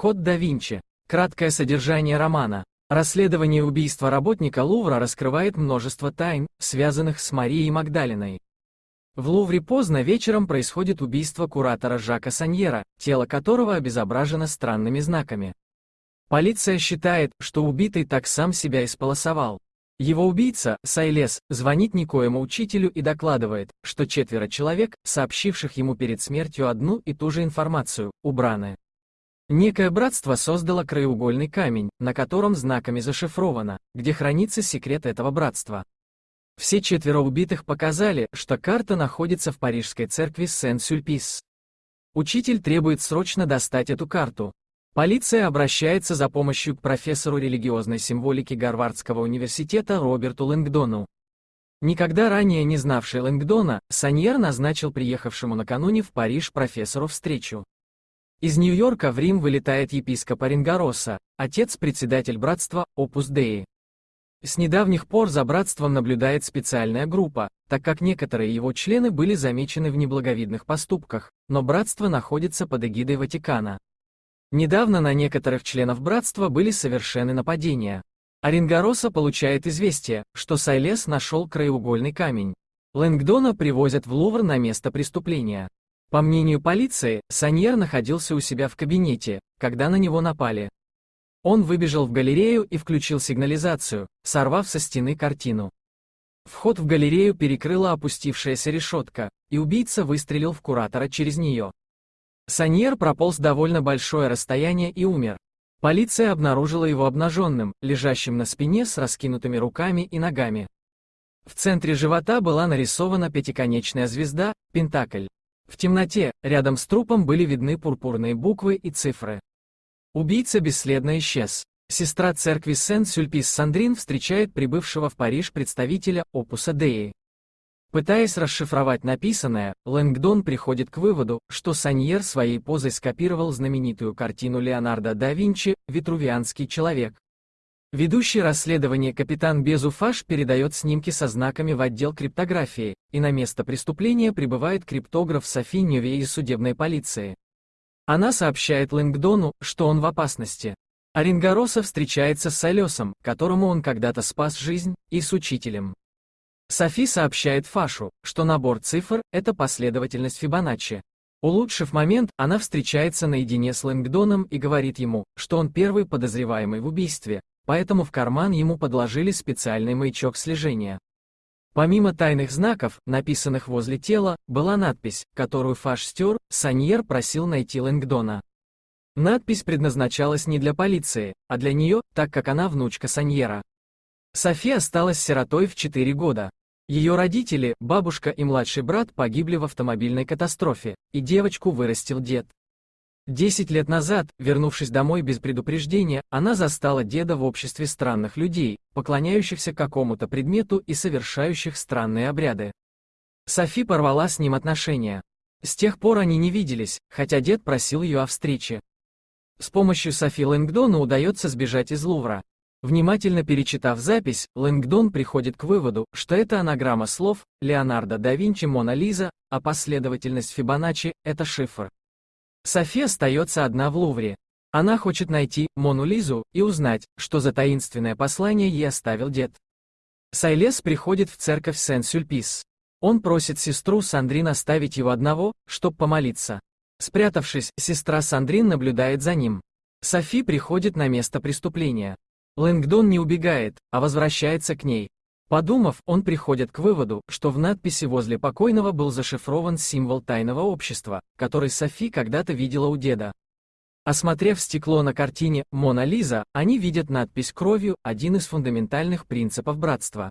Код да Винчи. Краткое содержание романа. Расследование убийства работника Лувра раскрывает множество тайн, связанных с Марией Магдалиной. В Лувре поздно вечером происходит убийство куратора Жака Саньера, тело которого обезображено странными знаками. Полиция считает, что убитый так сам себя исполосовал. Его убийца, Сайлес, звонит никоему учителю и докладывает, что четверо человек, сообщивших ему перед смертью одну и ту же информацию, убраны. Некое братство создало краеугольный камень, на котором знаками зашифровано, где хранится секрет этого братства. Все четверо убитых показали, что карта находится в парижской церкви Сен-Сюльпис. Учитель требует срочно достать эту карту. Полиция обращается за помощью к профессору религиозной символики Гарвардского университета Роберту Лэнгдону. Никогда ранее не знавший Лэнгдона, Саньер назначил приехавшему накануне в Париж профессору встречу. Из Нью-Йорка в Рим вылетает епископ Оренгороса, отец-председатель братства Опус Деи. С недавних пор за братством наблюдает специальная группа, так как некоторые его члены были замечены в неблаговидных поступках, но братство находится под эгидой Ватикана. Недавно на некоторых членов братства были совершены нападения. Оренгороса получает известие, что Сайлес нашел краеугольный камень. Лэнгдона привозят в Лувр на место преступления. По мнению полиции, Саньер находился у себя в кабинете, когда на него напали. Он выбежал в галерею и включил сигнализацию, сорвав со стены картину. Вход в галерею перекрыла опустившаяся решетка, и убийца выстрелил в куратора через нее. Саньер прополз довольно большое расстояние и умер. Полиция обнаружила его обнаженным, лежащим на спине с раскинутыми руками и ногами. В центре живота была нарисована пятиконечная звезда, Пентакль. В темноте, рядом с трупом были видны пурпурные буквы и цифры. Убийца бесследно исчез. Сестра церкви Сен-Сюльпис Сандрин встречает прибывшего в Париж представителя Опуса Деи. Пытаясь расшифровать написанное, Лэнгдон приходит к выводу, что Саньер своей позой скопировал знаменитую картину Леонардо да Винчи «Витрувианский человек», Ведущий расследование капитан Безуфаш передает снимки со знаками в отдел криптографии, и на место преступления прибывает криптограф Софи Ньюве из судебной полиции. Она сообщает Лэнгдону, что он в опасности. Оренгороса встречается с Салесом, которому он когда-то спас жизнь, и с учителем. Софи сообщает Фашу, что набор цифр — это последовательность Фибоначчи. Улучшив момент, она встречается наедине с Лэнгдоном и говорит ему, что он первый подозреваемый в убийстве, поэтому в карман ему подложили специальный маячок слежения. Помимо тайных знаков, написанных возле тела, была надпись, которую Фаш стер, Саньер просил найти Лэнгдона. Надпись предназначалась не для полиции, а для нее, так как она внучка Саньера. София осталась сиротой в 4 года. Ее родители, бабушка и младший брат погибли в автомобильной катастрофе, и девочку вырастил дед. Десять лет назад, вернувшись домой без предупреждения, она застала деда в обществе странных людей, поклоняющихся какому-то предмету и совершающих странные обряды. Софи порвала с ним отношения. С тех пор они не виделись, хотя дед просил ее о встрече. С помощью Софи Лэнгдона удается сбежать из Лувра. Внимательно перечитав запись, Лэнгдон приходит к выводу, что это анаграмма слов «Леонардо да Винчи Мона Лиза», а последовательность Фибоначчи — это шифр. Софи остается одна в Лувре. Она хочет найти Мону Лизу и узнать, что за таинственное послание ей оставил дед. Сайлес приходит в церковь Сен-Сюльпис. Он просит сестру Сандрин оставить его одного, чтобы помолиться. Спрятавшись, сестра Сандрин наблюдает за ним. Софи приходит на место преступления. Лэнгдон не убегает, а возвращается к ней, Подумав, он приходит к выводу, что в надписи возле покойного был зашифрован символ тайного общества, который Софи когда-то видела у деда. Осмотрев стекло на картине «Мона Лиза», они видят надпись кровью, один из фундаментальных принципов братства.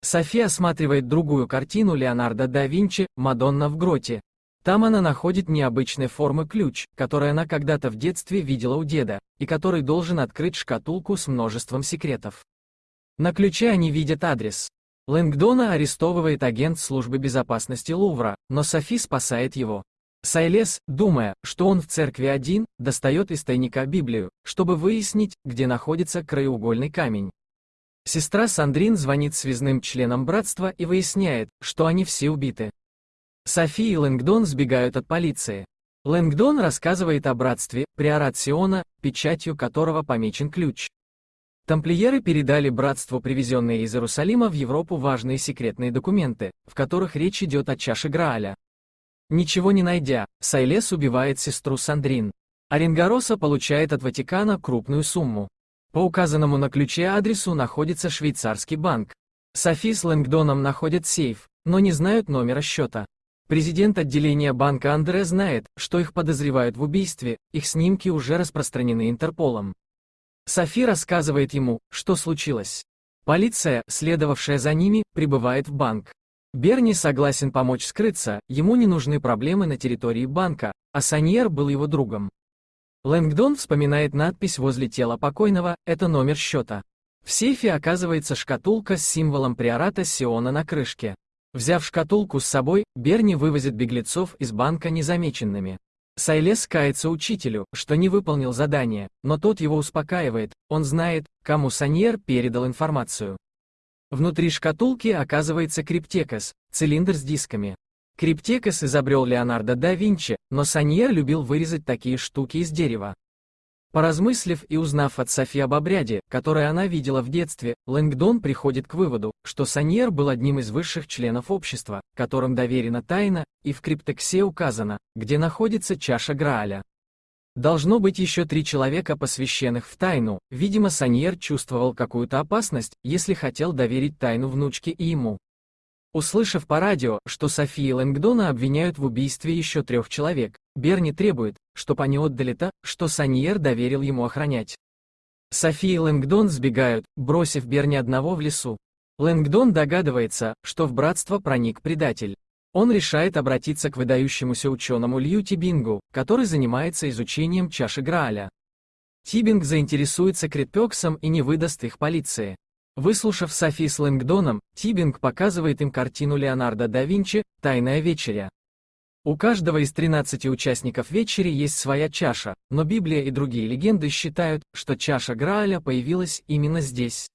Софи осматривает другую картину Леонардо да Винчи «Мадонна в гроте». Там она находит необычной формы ключ, который она когда-то в детстве видела у деда, и который должен открыть шкатулку с множеством секретов. На ключе они видят адрес. Лэнгдона арестовывает агент службы безопасности Лувра, но Софи спасает его. Сайлес, думая, что он в церкви один, достает из тайника Библию, чтобы выяснить, где находится краеугольный камень. Сестра Сандрин звонит связным членам братства и выясняет, что они все убиты. Софи и Лэнгдон сбегают от полиции. Лэнгдон рассказывает о братстве, приорат Сиона, печатью которого помечен ключ. Тамплиеры передали братству привезенные из Иерусалима в Европу важные секретные документы, в которых речь идет о чаше Грааля. Ничего не найдя, Сайлес убивает сестру Сандрин. Оренгороса получает от Ватикана крупную сумму. По указанному на ключе адресу находится швейцарский банк. Софи с Лэнгдоном находят сейф, но не знают номера счета. Президент отделения банка Андре знает, что их подозревают в убийстве, их снимки уже распространены Интерполом. Софи рассказывает ему, что случилось. Полиция, следовавшая за ними, прибывает в банк. Берни согласен помочь скрыться, ему не нужны проблемы на территории банка, а Саньер был его другом. Лэнгдон вспоминает надпись возле тела покойного, это номер счета. В сейфе оказывается шкатулка с символом приората Сиона на крышке. Взяв шкатулку с собой, Берни вывозит беглецов из банка незамеченными. Сайлес кается учителю, что не выполнил задание, но тот его успокаивает, он знает, кому Саньер передал информацию. Внутри шкатулки оказывается криптекс, цилиндр с дисками. Криптекс изобрел Леонардо да Винчи, но Соньер любил вырезать такие штуки из дерева. Поразмыслив и узнав от Софи об обряде, который она видела в детстве, Лэнгдон приходит к выводу, что Соньер был одним из высших членов общества, которым доверена тайна, и в криптексе указано, где находится чаша Грааля. Должно быть еще три человека, посвященных в тайну, видимо Соньер чувствовал какую-то опасность, если хотел доверить тайну внучке и ему. Услышав по радио, что Софи и Лэнгдона обвиняют в убийстве еще трех человек, Берни требует, чтобы они отдали то, что Саньер доверил ему охранять. Софи и Лэнгдон сбегают, бросив Берни одного в лесу. Лэнгдон догадывается, что в братство проник предатель. Он решает обратиться к выдающемуся ученому Лью Тибингу, который занимается изучением чаши Грааля. Тибинг заинтересуется Критпексом и не выдаст их полиции. Выслушав Софи с Лэнгдоном, Тибинг показывает им картину Леонардо да Винчи «Тайная вечеря». У каждого из 13 участников вечери есть своя чаша, но Библия и другие легенды считают, что чаша Грааля появилась именно здесь.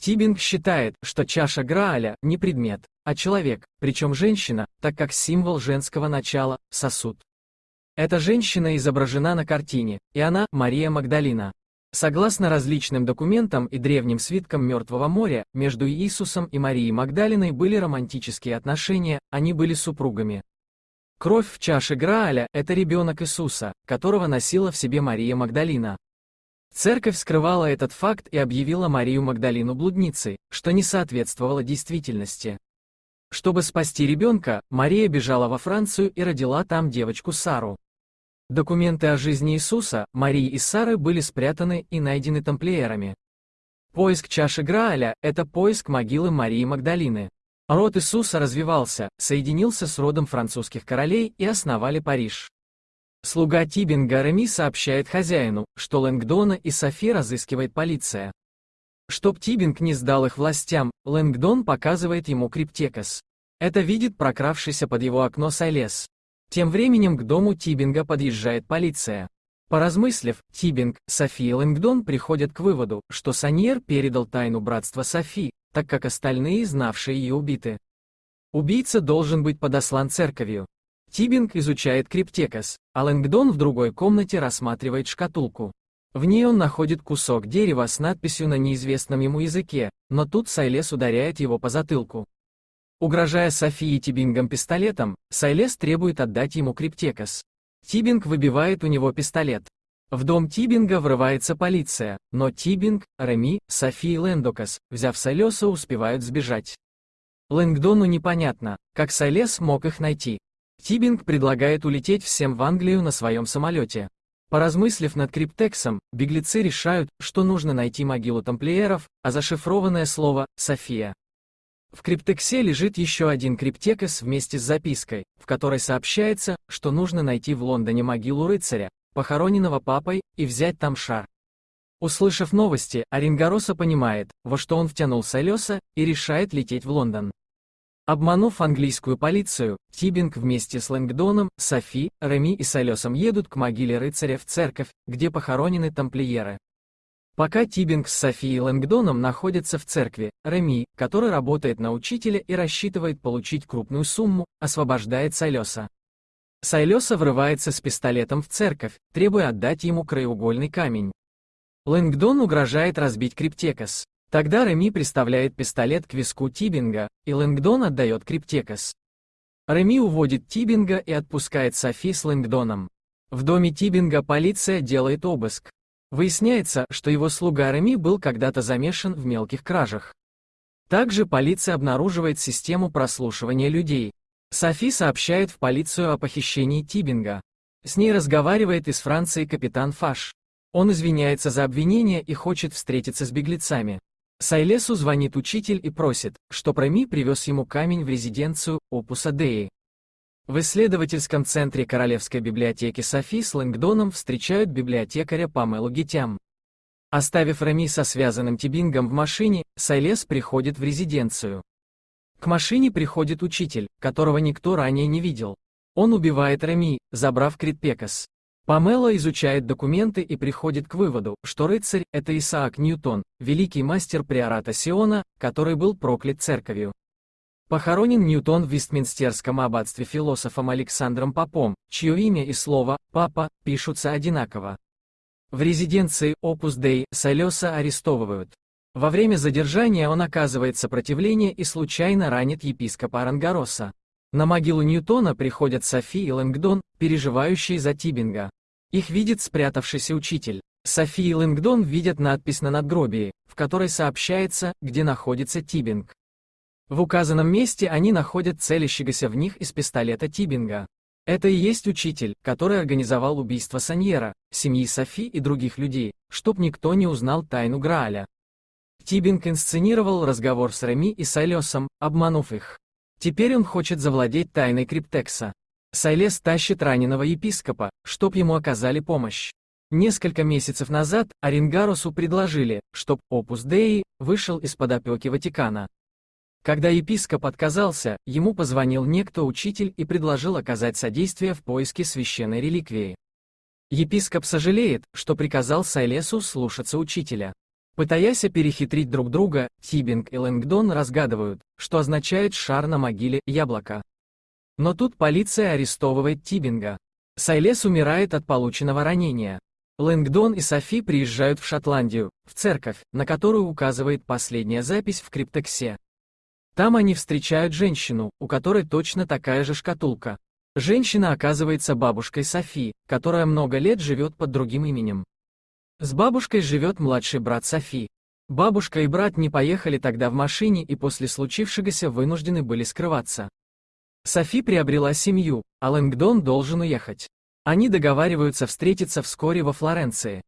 Тибинг считает, что чаша Грааля не предмет, а человек, причем женщина, так как символ женского начала – сосуд. Эта женщина изображена на картине, и она – Мария Магдалина. Согласно различным документам и древним свиткам Мертвого моря, между Иисусом и Марией Магдалиной были романтические отношения, они были супругами. Кровь в чаше Грааля – это ребенок Иисуса, которого носила в себе Мария Магдалина. Церковь скрывала этот факт и объявила Марию Магдалину блудницей, что не соответствовало действительности. Чтобы спасти ребенка, Мария бежала во Францию и родила там девочку Сару. Документы о жизни Иисуса, Марии и Сары были спрятаны и найдены тамплиерами. Поиск чаши Грааля – это поиск могилы Марии Магдалины. Род Иисуса развивался, соединился с родом французских королей и основали Париж. Слуга Тибинга Реми сообщает хозяину, что Лэнгдона и Софи разыскивает полиция. Чтоб Тибинг не сдал их властям, Лэнгдон показывает ему криптекос. Это видит прокравшийся под его окно Сайлес. Тем временем к дому Тибинга подъезжает полиция. Поразмыслив, Тибинг, Софи и Лэнгдон приходят к выводу, что Саньер передал тайну братства Софи, так как остальные, знавшие ее, убиты. Убийца должен быть подослан церковью. Тибинг изучает криптекос, а Лэнгдон в другой комнате рассматривает шкатулку. В ней он находит кусок дерева с надписью на неизвестном ему языке, но тут Сайлес ударяет его по затылку. Угрожая Софи и Тибингу пистолетом, Сайлес требует отдать ему криптекс. Тибинг выбивает у него пистолет. В дом Тибинга врывается полиция, но Тибинг, Реми, Софи и Лэнгдон, взяв Сайлеса, успевают сбежать. Лэнгдону непонятно, как Сайлес мог их найти. Тибинг предлагает улететь всем в Англию на своем самолете. Поразмыслив над криптексом, беглецы решают, что нужно найти могилу тамплиеров, а зашифрованное слово «София» В криптексе лежит еще один криптекос вместе с запиской, в которой сообщается, что нужно найти в Лондоне могилу рыцаря, похороненного папой, и взять там шар. Услышав новости, Оренгороса понимает, во что он втянул Салеса, и решает лететь в Лондон. Обманув английскую полицию, Тибинг вместе с Лэнгдоном, Софи, Реми и Салесом едут к могиле рыцаря в церковь, где похоронены тамплиеры. Пока Тибинг с Софией Лэнгдоном находятся в церкви, Реми, который работает на учителя и рассчитывает получить крупную сумму, освобождает Салеса. Сайлеса врывается с пистолетом в церковь, требуя отдать ему краеугольный камень. Лэнгдон угрожает разбить Криптекас. Тогда Реми приставляет пистолет к виску Тибинга, и Лэнгдон отдает Криптекас. Реми уводит Тибинга и отпускает Софи с Лэнгдоном. В доме Тибинга полиция делает обыск. Выясняется, что его слуга Реми был когда-то замешан в мелких кражах. Также полиция обнаруживает систему прослушивания людей. Софи сообщает в полицию о похищении Тибинга. С ней разговаривает из Франции капитан Фаш. Он извиняется за обвинение и хочет встретиться с беглецами. Сайлесу звонит учитель и просит, что Реми привез ему камень в резиденцию Опуса Деи. В исследовательском центре Королевской библиотеки Софи с Лэнгдоном встречают библиотекаря Памелу Гитям. Оставив Реми со связанным Тибингом в машине, Сайлес приходит в резиденцию. К машине приходит учитель, которого никто ранее не видел. Он убивает Реми, забрав Критпекас. Памела изучает документы и приходит к выводу, что рыцарь – это Исаак Ньютон, великий мастер приората Сиона, который был проклят церковью. Похоронен Ньютон в Вестминстерском аббатстве философом Александром Попом, чье имя и слово «папа» пишутся одинаково. В резиденции Опус Дей Солеса арестовывают. Во время задержания он оказывает сопротивление и случайно ранит епископа Арангароса. На могилу Ньютона приходят Софи и Лэнгдон, переживающие за Тибинга. Их видит спрятавшийся учитель. Софи и Лэнгдон видят надпись на надгробии, в которой сообщается, где находится Тибинг. В указанном месте они находят целящегося в них из пистолета Тибинга. Это и есть учитель, который организовал убийство Саньера, семьи Софи и других людей, чтоб никто не узнал тайну Грааля. Тибинг инсценировал разговор с Реми и Сайлесом, обманув их. Теперь он хочет завладеть тайной Криптекса. Сайлес тащит раненого епископа, чтоб ему оказали помощь. Несколько месяцев назад Оренгарусу предложили, чтоб Опус Деи вышел из-под опеки Ватикана. Когда епископ отказался, ему позвонил некто учитель и предложил оказать содействие в поиске священной реликвии. Епископ сожалеет, что приказал Сайлесу слушаться учителя. Пытаясь перехитрить друг друга, Тибинг и Лэнгдон разгадывают, что означает шар на могиле яблоко. Но тут полиция арестовывает Тибинга. Сайлес умирает от полученного ранения. Лэнгдон и Софи приезжают в Шотландию, в церковь, на которую указывает последняя запись в криптексе. Там они встречают женщину, у которой точно такая же шкатулка. Женщина оказывается бабушкой Софи, которая много лет живет под другим именем. С бабушкой живет младший брат Софи. Бабушка и брат не поехали тогда в машине и после случившегося вынуждены были скрываться. Софи приобрела семью, а Лэнгдон должен уехать. Они договариваются встретиться вскоре во Флоренции.